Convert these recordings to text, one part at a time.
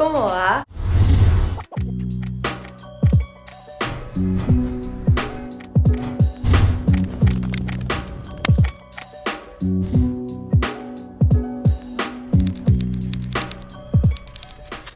¿Cómo va?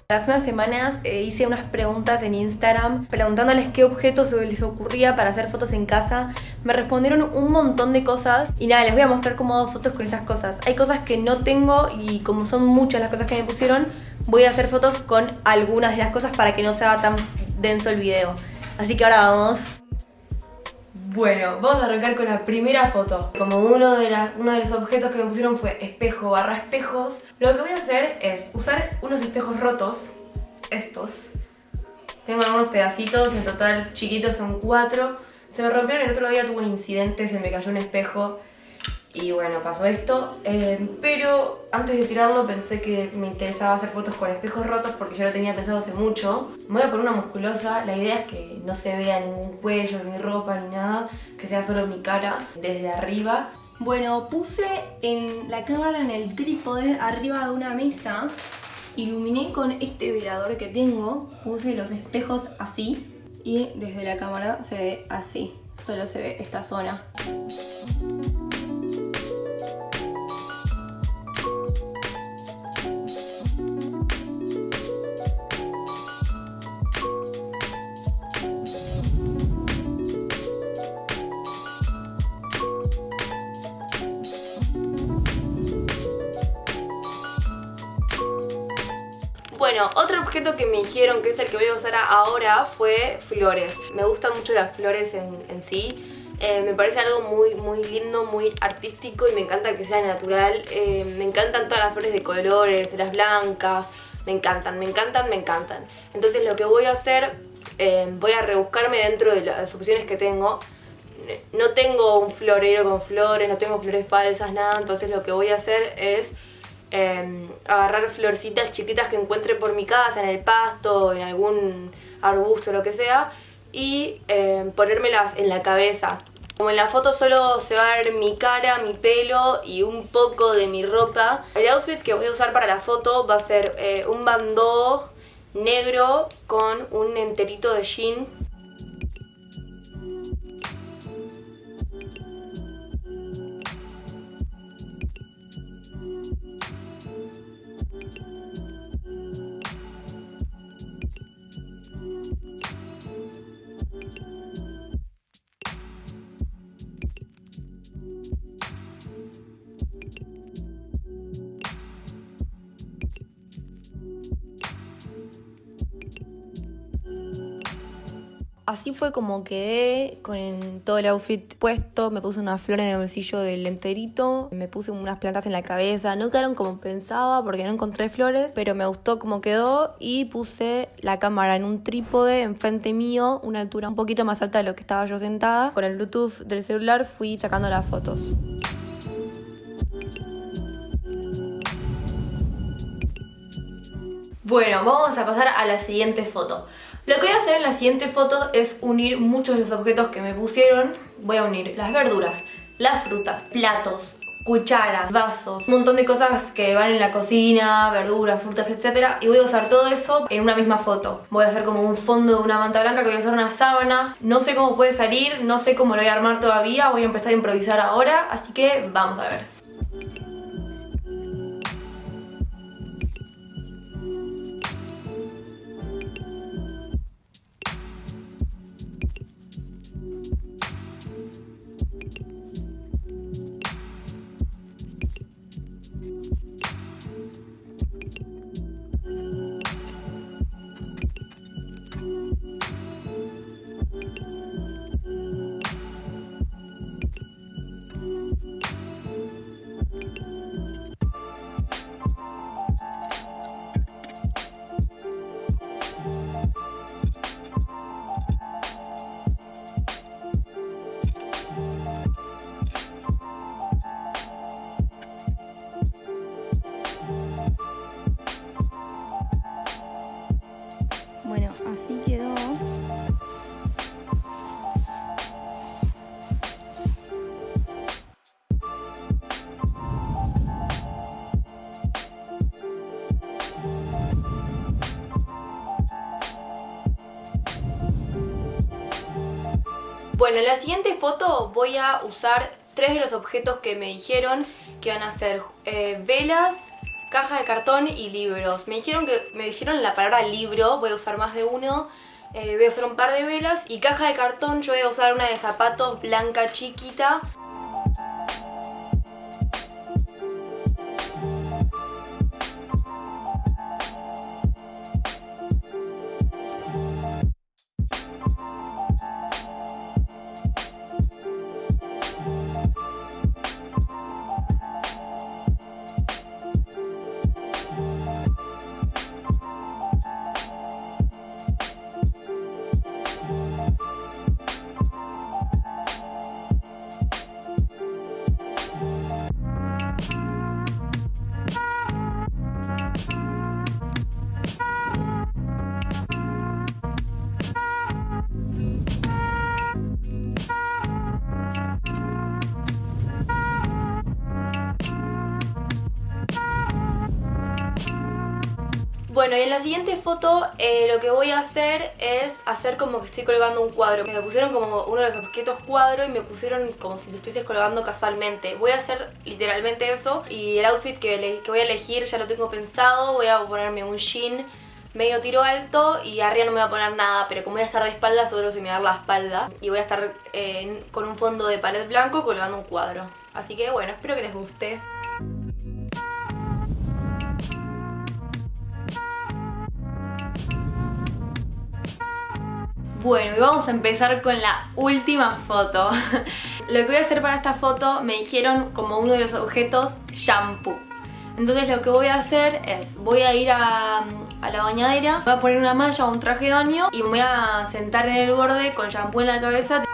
Hace unas semanas eh, hice unas preguntas en Instagram preguntándoles qué objetos les ocurría para hacer fotos en casa. Me respondieron un montón de cosas y nada, les voy a mostrar cómo hago fotos con esas cosas. Hay cosas que no tengo y como son muchas las cosas que me pusieron, voy a hacer fotos con algunas de las cosas para que no sea tan denso el video. Así que ahora vamos bueno, vamos a arrancar con la primera foto. Como uno de, los objetos que me pusieron fue espejo barra espejos, lo que voy a hacer es usar unos espejos rotos, estos. Tengo algunos pedacitos, en total chiquitos son cuatro. Se me rompieron el otro día, tuve un incidente, se me cayó un espejo y bueno, pasó esto, eh, pero antes de tirarlo pensé que me interesaba hacer fotos con espejos rotos porque ya lo tenía pensado hace mucho. Me voy a poner una musculosa, la idea es que no se vea ningún cuello, ni ropa, ni nada, que sea solo mi cara desde arriba. Bueno, puse en la cámara en el trípode arriba de una mesa, iluminé con este velador que tengo, puse los espejos así. Y desde la cámara se ve así, solo se ve esta zona. Bueno, otro objeto que me dijeron que es el que voy a usar ahora fue flores. Me gustan mucho las flores en, sí. Eh, me parece algo muy, muy lindo, muy artístico y me encanta que sea natural. Eh, me encantan todas las flores de colores, las blancas, me encantan, me encantan, me encantan. Entonces lo que voy a hacer, eh, voy a rebuscarme dentro de las opciones que tengo. No tengo un florero con flores, no tengo flores falsas, nada, entonces lo que voy a hacer es Em, agarrar florcitas chiquitas que encuentre por mi casa, en el pasto, en algún arbusto, lo que sea, y eh, ponérmelas en la cabeza. Como en la foto solo se va a ver mi cara, mi pelo y un poco de mi ropa, el outfit que voy a usar para la foto va a ser eh, un bandó negro con un enterito de jean Así fue como quedé con todo el outfit puesto, me puse una flor en el bolsillo del enterito, me puse unas plantas en la cabeza, no quedaron como pensaba porque no encontré flores, pero me gustó como quedó y puse la cámara en un trípode enfrente mío, una altura un poquito más alta de lo que estaba yo sentada. Con el Bluetooth del celular fui sacando las fotos. Bueno, vamos a pasar a la siguiente foto. Lo que voy a hacer en la siguiente foto es unir muchos de los objetos que me pusieron. Voy a unir las verduras, las frutas, platos, cucharas, vasos, un montón de cosas que van en la cocina, verduras, frutas, etc. Y voy a usar todo eso en una misma foto. Voy a hacer como un fondo de una manta blanca que voy a usar una sábana. No sé cómo puede salir, no sé cómo lo voy a armar todavía, voy a empezar a improvisar ahora, así que vamos a ver. Bueno, en la siguiente foto voy a usar tres de los objetos que me dijeron que van a ser eh, velas, caja de cartón y libros. Me dijeron que me dijeron la palabra libro, voy a usar más de uno. Eh, voy a usar un par de velas y caja de cartón yo voy a usar una de zapatos blanca chiquita Bueno, y en la siguiente foto eh, lo que voy a hacer es hacer como que estoy colgando un cuadro. Me pusieron como uno de los objetos cuadro y me pusieron como si lo estuvieses colgando casualmente. Voy a hacer literalmente eso y el outfit que, voy a elegir ya lo tengo pensado. Voy a ponerme un jean medio tiro alto y arriba no me voy a poner nada, pero como voy a estar de espalda solo se me va a dar la espalda y voy a estar eh, con un fondo de pared blanco colgando un cuadro. Así que bueno, espero que les guste. Bueno, y vamos a empezar con la última foto. lo que voy a hacer para esta foto me dijeron como uno de los objetos shampoo. Entonces lo que voy a hacer es, voy a ir a, la bañadera, voy a poner una malla o un traje de baño y me voy a sentar en el borde con shampoo en la cabeza.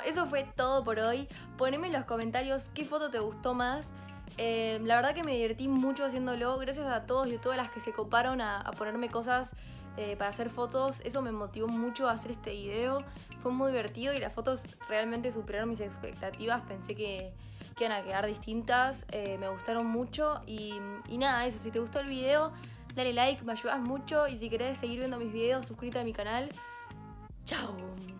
Eso fue todo por hoy. Poneme en los comentarios qué foto te gustó más. Eh, la verdad que me divertí mucho haciéndolo. Gracias a todos y a todas las que se coparon a, ponerme cosas eh, para hacer fotos. Eso me motivó mucho a hacer este video. Fue muy divertido y las fotos realmente superaron mis expectativas. Pensé que, iban a quedar distintas. Eh, me gustaron mucho. Y, y nada, eso. Si te gustó el video, dale like, me ayudas mucho. Y si querés seguir viendo mis videos, suscríbete a mi canal. Chao.